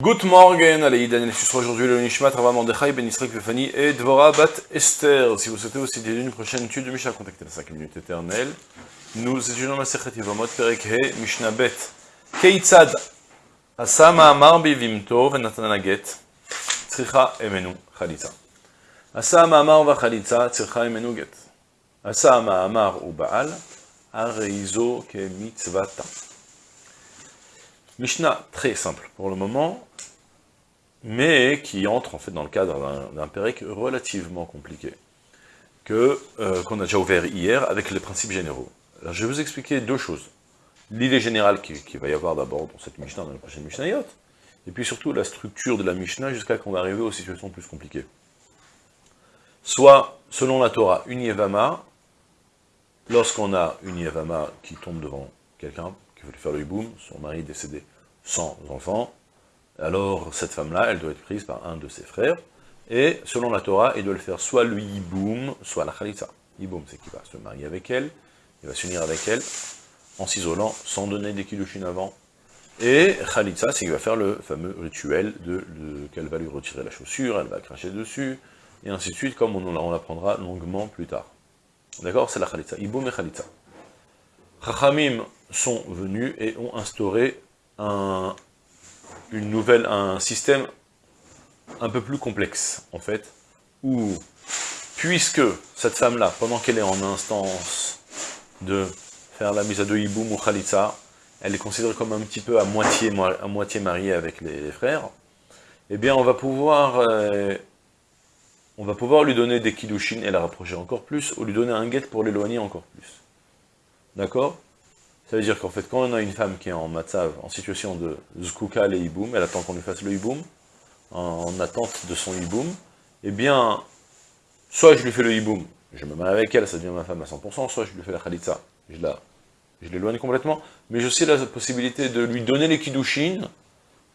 Good morning, allez, Daniel sera aujourd'hui le Nishmat, Rava Mordechai, Ben Israël Befani et Dvora Bat Esther. Si vous souhaitez aussi dédier une prochaine étude de Mishnah, contactez la 5 minutes éternelle. Nous étudions la Sechet Yvamot, Perek He, Mishnah Bet. Keitzad, Asama Amar Bivimto, Venatana Get, Tzricha Emenu Chalitza. Asama Amar Va Chalitza, Tzricha Emenu Get. Asama Amar U Baal, Areizo Ke Mitzvata. Mishnah très simple pour le moment, mais qui entre en fait dans le cadre d'un pérec relativement compliqué, euh, qu'on a déjà ouvert hier avec les principes généraux. Alors je vais vous expliquer deux choses. L'idée générale qu'il qui va y avoir d'abord dans cette Mishnah, dans la prochaine Mishnayot, et puis surtout la structure de la Mishnah jusqu'à qu'on va arriver aux situations plus compliquées. Soit, selon la Torah, une Yevama, lorsqu'on a une Yevama qui tombe devant quelqu'un, qui veut lui faire le hiboum, son mari décédé sans enfants, alors cette femme-là, elle doit être prise par un de ses frères, et selon la Torah, il doit le faire soit le hiboum, soit la khalitza. Hiboum, c'est qu'il va se marier avec elle, il va s'unir avec elle, en s'isolant, sans donner des kiddushin avant, et khalitza, c'est qu'il va faire le fameux rituel de, qu'elle va lui retirer la chaussure, elle va cracher dessus, et ainsi de suite, comme on, l'apprendra longuement plus tard. D'accord C'est la khalitza, hiboum et khalitza. Chachamim sont venus et ont instauré un, une nouvelle, un système un peu plus complexe, en fait, où, puisque cette femme-là, pendant qu'elle est en instance de faire la mise à deux hiboum ou khalitza, elle est considérée comme un petit peu à moitié, à moitié mariée avec les, frères, eh bien on va pouvoir euh, on va pouvoir lui donner des kiddushin et la rapprocher encore plus, ou lui donner un guet pour l'éloigner encore plus. D'accord? Ça veut dire qu'en fait, quand on a une femme qui est en matzav, en situation de zkuka le hiboum, elle attend qu'on lui fasse le hiboum, en, attente de son hiboum, eh bien, soit je lui fais le hiboum, je me mets avec elle, ça devient ma femme à 100%, soit je lui fais la khalitza, je l'éloigne complètement, mais j'ai aussi la possibilité de lui donner les kiddushin,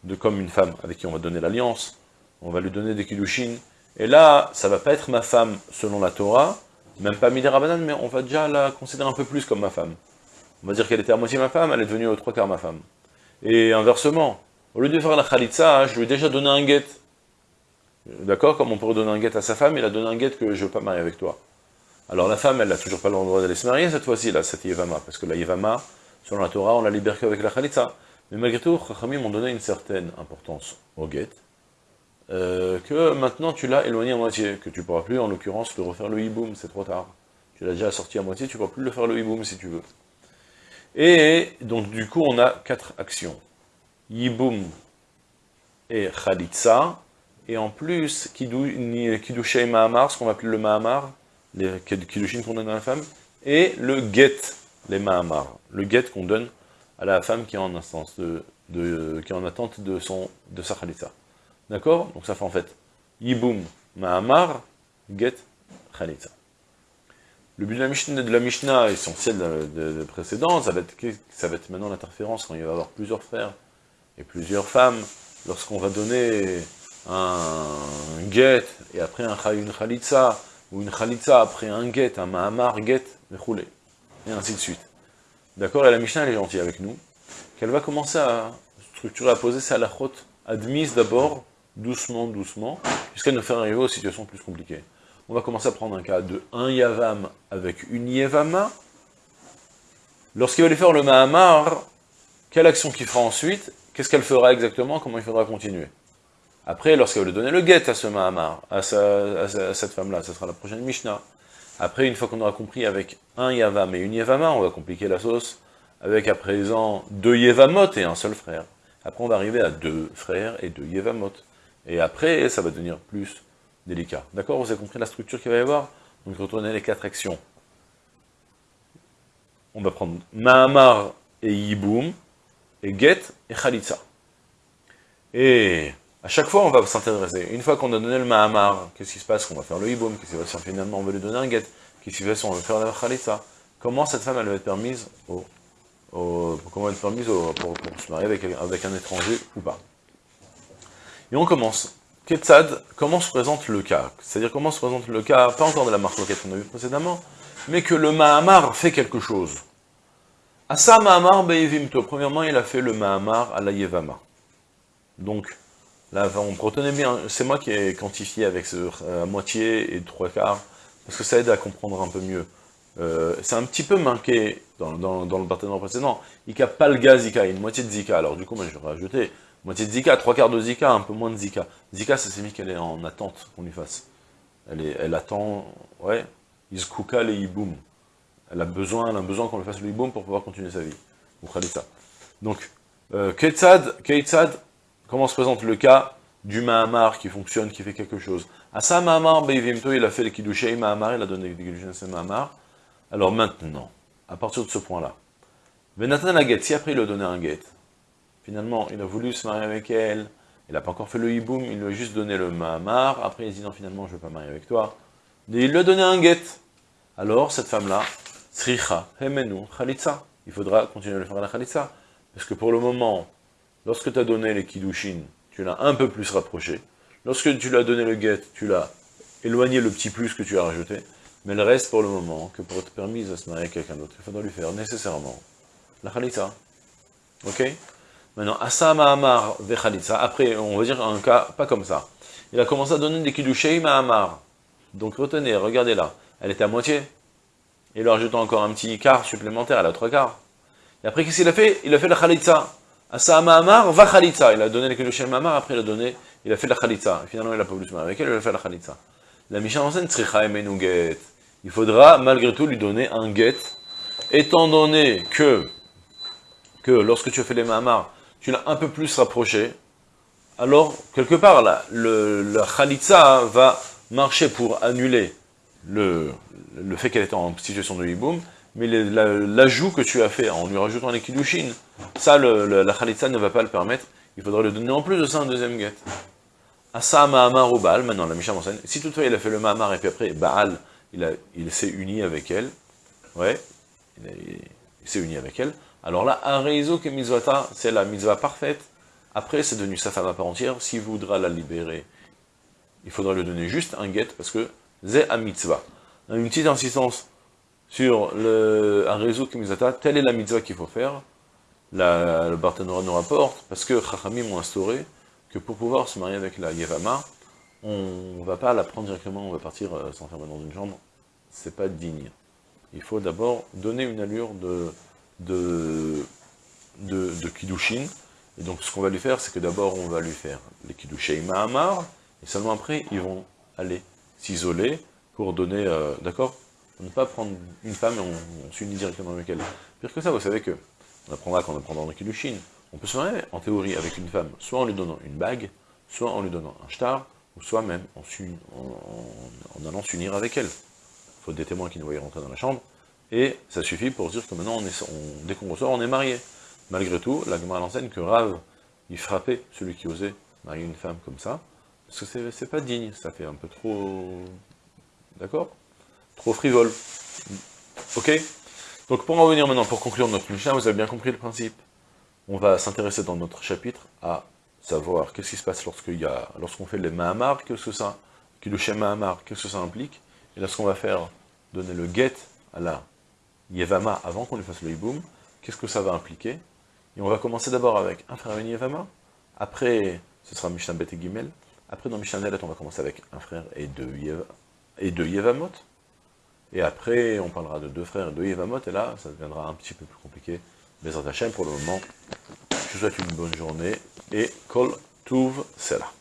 de comme une femme avec qui on va donner l'alliance, on va lui donner des kiddushin, et là, ça va pas être ma femme selon la Torah, même pas Midera Banane, mais on va déjà la considérer un peu plus comme ma femme. On va dire qu'elle était à moitié ma femme, elle est devenue aux trois quarts ma femme. Et inversement, au lieu de faire la khalitza, je lui ai déjà donné un guet. D'accord Comme on pourrait donner un guet à sa femme, il a donné un guet que je ne veux pas marier avec toi. Alors la femme, elle n'a toujours pas le droit d'aller se marier cette fois-ci, là, cette Yevama, parce que la Yevama, selon la Torah, on la libère qu'avec la khalitza. Mais malgré tout, Chachamim m'ont donné une certaine importance au guet, euh, que maintenant tu l'as éloigné à moitié, que tu ne pourras plus, en l'occurrence, le refaire le hiboum, c'est trop tard. Tu l'as déjà sorti à moitié, tu ne pourras plus le faire le hiboum si tu veux. Et donc du coup, on a quatre actions. Yiboum et Khalitsa, et en plus, Kiddushei Mahamar, ce qu'on va appeler le Mahamar, les Kiddushin qu'on donne à la femme, et le Get, les Mahamar, le Get qu'on donne à la femme qui est en attente de, son, de sa Khalitsa. D'accord? Donc ça fait en fait Yiboum, Mahamar, Get, Khalitza. Le but de la Mishnah, de essentielle de, de, précédent, ça va, être, maintenant l'interférence quand il va y avoir plusieurs frères et plusieurs femmes, lorsqu'on va donner un get et après un, une khalitza, ou une khalitza après un get, un mahamar get, et ainsi de suite. D'accord? Et la Mishnah elle est gentille avec nous, qu'elle va commencer à structurer, à poser sa lachot admise d'abord doucement, doucement, jusqu'à nous faire arriver aux situations plus compliquées. On va commencer à prendre un cas de un Yavam avec une Yevama. Lorsqu'il va lui faire le Mahamar, quelle action qu'il fera ensuite Qu'est-ce qu'elle fera exactement Comment il faudra continuer? Après, lorsqu'il va lui donner le guet à ce Mahamar, à, cette femme-là, ce sera la prochaine Mishnah. Après, une fois qu'on aura compris avec un Yavam et une Yevama, on va compliquer la sauce avec à présent deux Yevamot et un seul frère. Après, on va arriver à deux frères et deux Yevamot. Et après, ça va devenir plus délicat. D'accord Vous avez compris la structure qu'il va y avoir? Donc, a les quatre actions, on va prendre Mahamar et Yiboum, et Get et Khalitsa. Et à chaque fois, on va s'intéresser. Une fois qu'on a donné le Mahamar, qu'est-ce qui se passe? On va faire le Yiboum. Qu'est-ce qui se passe si finalement? On veut lui donner un Get Qu'est-ce qui se si on veut faire la Comment cette femme, elle va être permise au, comment être permise pour, se marier avec, avec un étranger ou pas? Et on commence. Ketzad, comment se présente le cas C'est-à-dire comment se présente le cas, pas encore de la marque qu'on a vu précédemment, mais que le Mahamar fait quelque chose. Asa Mahamar Be'evimto, premièrement il a fait le Mahamar à la Yevama. Donc, Là, on retenez bien, c'est moi qui ai quantifié avec ce euh, moitié et trois quarts, parce que ça aide à comprendre un peu mieux. Euh, c'est un petit peu manqué dans, le partenaire précédent. Il a pas le gaz Zika, une moitié de Zika. Alors du coup, moi je vais rajouter moitié de Zika, trois quarts de Zika, un peu moins de Zika. Zika, ça signifie qu'elle est en attente qu'on lui fasse. Elle, est, elle attend, ouais, Izkuka le Iboum. Elle a besoin, elle a besoin qu'on lui fasse le Iboum pour pouvoir continuer sa vie. Donc, euh, Ketzad, comment se présente le cas du Mahamar qui fonctionne, qui fait quelque chose? Asa Mahamar, Beivimto, il a fait le Kiddushei Mahamar, il a donné le Kiddushei Mahamar. Alors maintenant, à partir de ce point-là, Venatan la si après il a donné un guet, finalement il a voulu se marier avec elle, il n'a pas encore fait le hiboum, il lui a juste donné le mahamar, après il dit non finalement je ne veux pas marier avec toi, et il lui a donné un guet. Alors cette femme-là, sricha, hemenu, khalitsa, il faudra continuer à le faire la khalitsa, parce que pour le moment, lorsque tu as donné les kiddushin, tu l'as un peu plus rapproché, lorsque tu lui as donné le guet, tu l'as éloigné le petit plus que tu as rajouté, mais le reste, pour le moment, que pour être permise à se marier avec quelqu'un d'autre, il faudra lui faire nécessairement la khalitza. Ok? Maintenant, Asama Amar ve khalitza. Après, on va dire un cas pas comme ça. Il a commencé à donner des kiddushei Amar. Donc retenez, regardez là. Elle était à moitié. Il lui a rajouté encore un petit quart supplémentaire, elle a trois quarts. Et après, qu'est-ce qu'il a fait? Il a fait la khalitza. Asama Amar va khalitza. Il a donné les kiddushei Amar, après il a donné, il a fait la khalitza. Et finalement, il a pas voulu se marier avec elle, il a fait la khalitza. La Mishnah enseigne Tzricha Emenuget il faudra malgré tout lui donner un get, étant donné que, que lorsque tu as fait les mahamars, tu l'as un peu plus rapproché, alors, quelque part, là, le, la khalitza va marcher pour annuler le, le fait qu'elle était en situation de hiboum, mais l'ajout que tu as fait en lui rajoutant les kiddushin, ça, le, la khalitza ne va pas le permettre, il faudra lui donner en plus de ça un deuxième get. Asa Mahamar ou Baal, maintenant la Mishnah m'enseigne, si toutefois il a fait le Mahamar et puis après Baal, il, s'est uni avec elle, ouais, il, s'est uni avec elle, alors là, un réseau que mitzvata, c'est la mitzvah parfaite, après c'est devenu sa femme à part entière, s'il voudra la libérer, il faudra lui donner juste un get, parce que c'est un mitzvah. Une petite insistance sur le, un réseau que mitzvata, telle est la mitzvah qu'il faut faire, le Barthénora nous rapporte, parce que Chachamim ont instauré que pour pouvoir se marier avec la Yevama, on ne va pas la prendre directement, on va partir euh, s'enfermer dans une chambre, c'est pas digne. Il faut d'abord donner une allure de, de, de, Kiddushin, et donc ce qu'on va lui faire, c'est que d'abord on va lui faire les Kiddushin Mahamar, et seulement après, ils vont aller s'isoler pour donner, euh, d'accord? Ne pas prendre une femme et on, s'unit directement avec elle. Pire que ça, vous savez que, on apprendra quand on apprendra dans le Kiddushin, on peut se marier en théorie avec une femme, soit en lui donnant une bague, soit en lui donnant un shtar, ou soit même en, en, allant s'unir avec elle. Il faut des témoins qui nous voient rentrer dans la chambre, et ça suffit pour dire que maintenant, dès qu'on ressort, on est marié. Malgré tout, la Gemara l'enseigne que Rav, il frappait celui qui osait marier une femme comme ça, parce que c'est pas digne, ça fait un peu trop... D'accord? Trop frivole. Ok? Donc pour en venir maintenant, pour conclure notre Mishnah, vous avez bien compris le principe. On va s'intéresser dans notre chapitre à savoir qu'est-ce qui se passe lorsqu'il y lorsqu'on fait les Mahamar, qu'est-ce que ça, le qu'est-ce que ça implique, et lorsqu'on va faire donner le get à la Yevama avant qu'on lui fasse le Iboum, qu'est-ce que ça va impliquer Et on va commencer d'abord avec un frère et une Yevama, après ce sera Mishnah Bet et après dans Mishnah Nelet on va commencer avec un frère et deux, et deux Yevamot, et après on parlera de deux frères et deux Yevamot, et là ça deviendra un petit peu plus compliqué, mais en pour le moment, je vous souhaite une bonne journée, et Kol Tuv Sela.